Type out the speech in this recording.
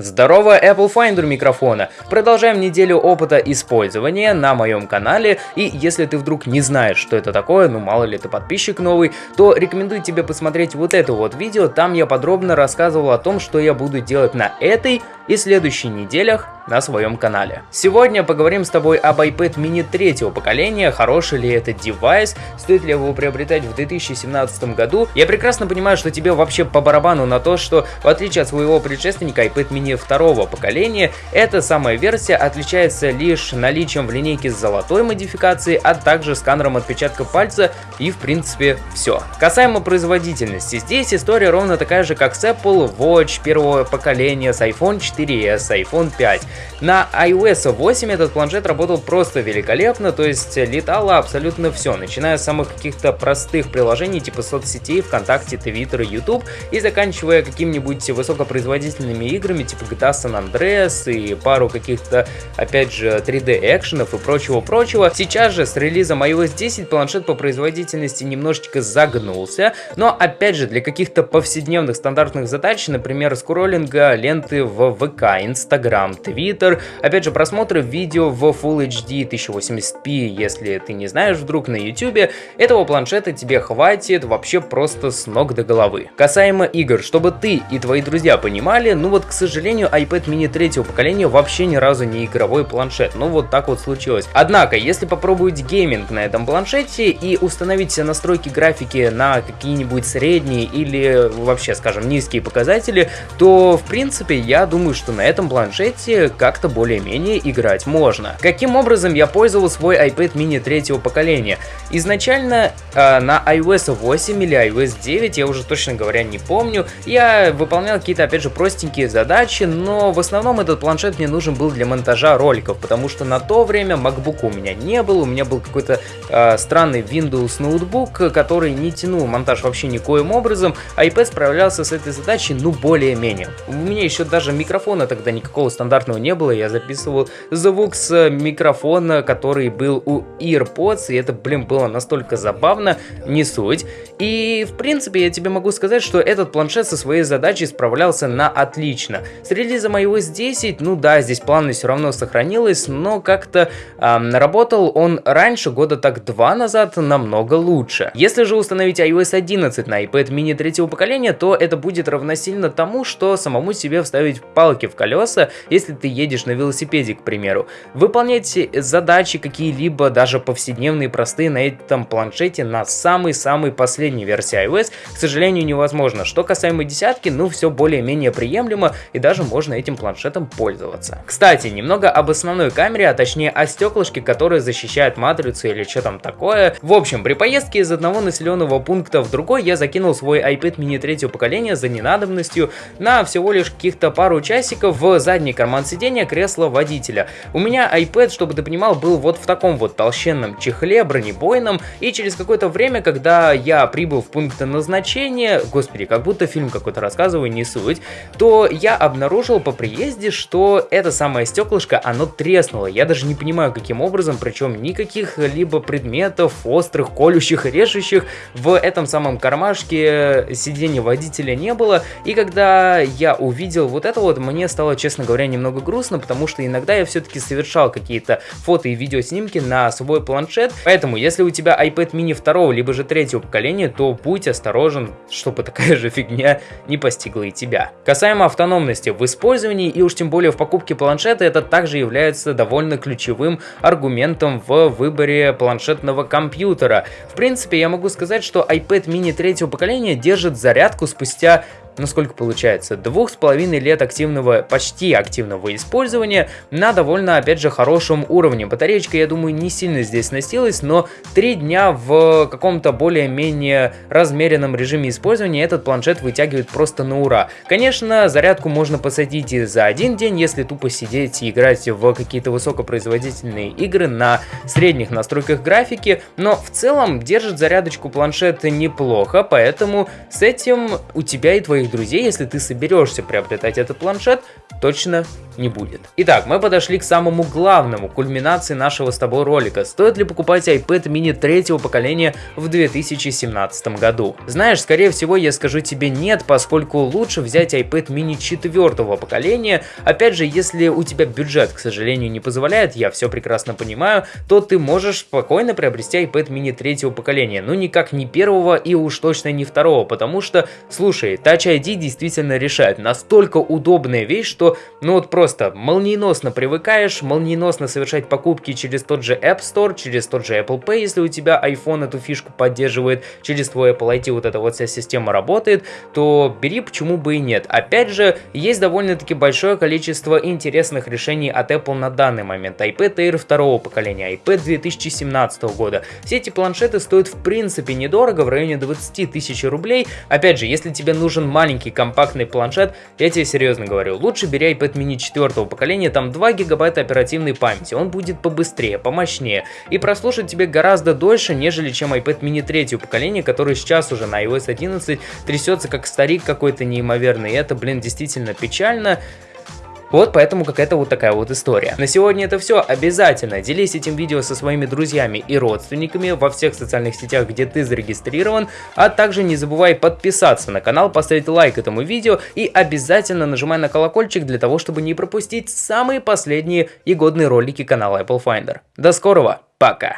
Здорово, Apple Finder микрофона! Продолжаем неделю опыта использования на моем канале, и если ты вдруг не знаешь, что это такое, ну мало ли ты подписчик новый, то рекомендую тебе посмотреть вот это вот видео, там я подробно рассказывал о том, что я буду делать на этой и следующих неделях на своем канале. Сегодня поговорим с тобой об iPad mini третьего поколения, хороший ли это девайс, стоит ли его приобретать в 2017 году. Я прекрасно понимаю, что тебе вообще по барабану на то, что в отличие от своего предшественника iPad mini второго поколения, эта самая версия отличается лишь наличием в линейке золотой модификации, а также сканером отпечатка пальца и в принципе все. Касаемо производительности, здесь история ровно такая же, как с Apple Watch первого поколения, с iPhone 4s, iPhone 5. На iOS 8 этот планшет работал просто великолепно, то есть летало абсолютно все, начиная с самых каких-то простых приложений типа соцсетей, ВКонтакте, Твиттер, YouTube и заканчивая какими-нибудь высокопроизводительными играми типа GTA San Andreas и пару каких-то, опять же, 3D экшенов и прочего-прочего. Сейчас же с релизом iOS 10 планшет по производительности немножечко загнулся, но опять же для каких-то повседневных стандартных задач, например, скроллинга ленты в ВК, Инстаграм, Твиттер, Twitter. Опять же, просмотры видео в Full HD 1080p, если ты не знаешь вдруг на YouTube, этого планшета тебе хватит вообще просто с ног до головы. Касаемо игр, чтобы ты и твои друзья понимали, ну вот, к сожалению, iPad mini третьего поколения вообще ни разу не игровой планшет, ну вот так вот случилось. Однако, если попробовать гейминг на этом планшете и установить все настройки графики на какие-нибудь средние или вообще, скажем, низкие показатели, то, в принципе, я думаю, что на этом планшете как-то более-менее играть можно. Каким образом я пользовал свой iPad mini третьего поколения? Изначально э, на iOS 8 или iOS 9, я уже точно говоря не помню, я выполнял какие-то опять же простенькие задачи, но в основном этот планшет мне нужен был для монтажа роликов, потому что на то время MacBook у меня не был, у меня был какой-то э, странный Windows ноутбук, который не тянул монтаж вообще никоим образом, iPad справлялся с этой задачей ну более-менее. У меня еще даже микрофона тогда никакого стандартного не было, я записывал звук с микрофона, который был у AirPods, и это, блин, было настолько забавно, не суть. И, в принципе, я тебе могу сказать, что этот планшет со своей задачей справлялся на отлично. С релизом iOS 10, ну да, здесь плавность все равно сохранилась, но как-то эм, работал он раньше, года так два назад, намного лучше. Если же установить iOS 11 на iPad mini третьего поколения, то это будет равносильно тому, что самому себе вставить палки в колеса, если ты едешь на велосипеде, к примеру. Выполнять задачи какие-либо, даже повседневные, простые, на этом планшете на самой-самой последней версии iOS, к сожалению, невозможно. Что касаемо десятки, ну все более-менее приемлемо, и даже можно этим планшетом пользоваться. Кстати, немного об основной камере, а точнее о стеклышке, которое защищает матрицу или что там такое. В общем, при поездке из одного населенного пункта в другой я закинул свой iPad mini третьего поколения за ненадобностью на всего лишь каких-то пару часиков в задний карман сиденья сиденья кресла водителя. У меня iPad, чтобы ты понимал, был вот в таком вот толщенном чехле, бронебойном, и через какое-то время, когда я прибыл в пункт назначения, господи, как будто фильм какой-то рассказываю, не суть, то я обнаружил по приезде, что это самое стеклышко, оно треснуло. Я даже не понимаю, каким образом, причем никаких либо предметов острых, колющих, режущих в этом самом кармашке сиденья водителя не было. И когда я увидел вот это вот, мне стало, честно говоря, немного грустно, потому что иногда я все-таки совершал какие-то фото и видеоснимки на свой планшет. Поэтому, если у тебя iPad mini второго, либо же третьего поколения, то будь осторожен, чтобы такая же фигня не постигла и тебя. Касаемо автономности в использовании и уж тем более в покупке планшета, это также является довольно ключевым аргументом в выборе планшетного компьютера. В принципе, я могу сказать, что iPad mini третьего поколения держит зарядку спустя ну сколько получается, двух с половиной лет активного, почти активного использования на довольно, опять же, хорошем уровне. Батареечка, я думаю, не сильно здесь сносилась, но три дня в каком-то более-менее размеренном режиме использования этот планшет вытягивает просто на ура. Конечно, зарядку можно посадить и за один день, если тупо сидеть и играть в какие-то высокопроизводительные игры на средних настройках графики, но в целом держит зарядочку планшет неплохо, поэтому с этим у тебя и твоих твоих друзей, если ты соберешься приобретать этот планшет, точно не будет. Итак, мы подошли к самому главному, кульминации нашего с тобой ролика. Стоит ли покупать iPad mini третьего поколения в 2017 году? Знаешь, скорее всего я скажу тебе нет, поскольку лучше взять iPad mini четвертого поколения. Опять же, если у тебя бюджет, к сожалению, не позволяет, я все прекрасно понимаю, то ты можешь спокойно приобрести iPad mini третьего поколения. Ну никак не первого и уж точно не второго, потому что, слушай, Touch ID действительно решает. Настолько удобная вещь, что ну вот просто молниеносно привыкаешь, молниеносно совершать покупки через тот же App Store, через тот же Apple Pay, если у тебя iPhone эту фишку поддерживает, через твой Apple IT вот эта вот вся система работает, то бери, почему бы и нет. Опять же, есть довольно-таки большое количество интересных решений от Apple на данный момент. iPad Air второго поколения, iPad 2017 года. Все эти планшеты стоят в принципе недорого, в районе 20 тысяч рублей. Опять же, если тебе нужен маленький компактный планшет, я тебе серьезно говорю, лучше бери iPad mini 4 поколения, там 2 гигабайта оперативной памяти, он будет побыстрее, помощнее и прослушать тебе гораздо дольше, нежели чем iPad mini 3 поколения, который сейчас уже на iOS 11 трясется как старик какой-то неимоверный, и это, блин, действительно печально. Вот поэтому какая-то вот такая вот история. На сегодня это все. Обязательно делись этим видео со своими друзьями и родственниками во всех социальных сетях, где ты зарегистрирован. А также не забывай подписаться на канал, поставить лайк этому видео и обязательно нажимай на колокольчик для того, чтобы не пропустить самые последние и годные ролики канала Apple Finder. До скорого, пока!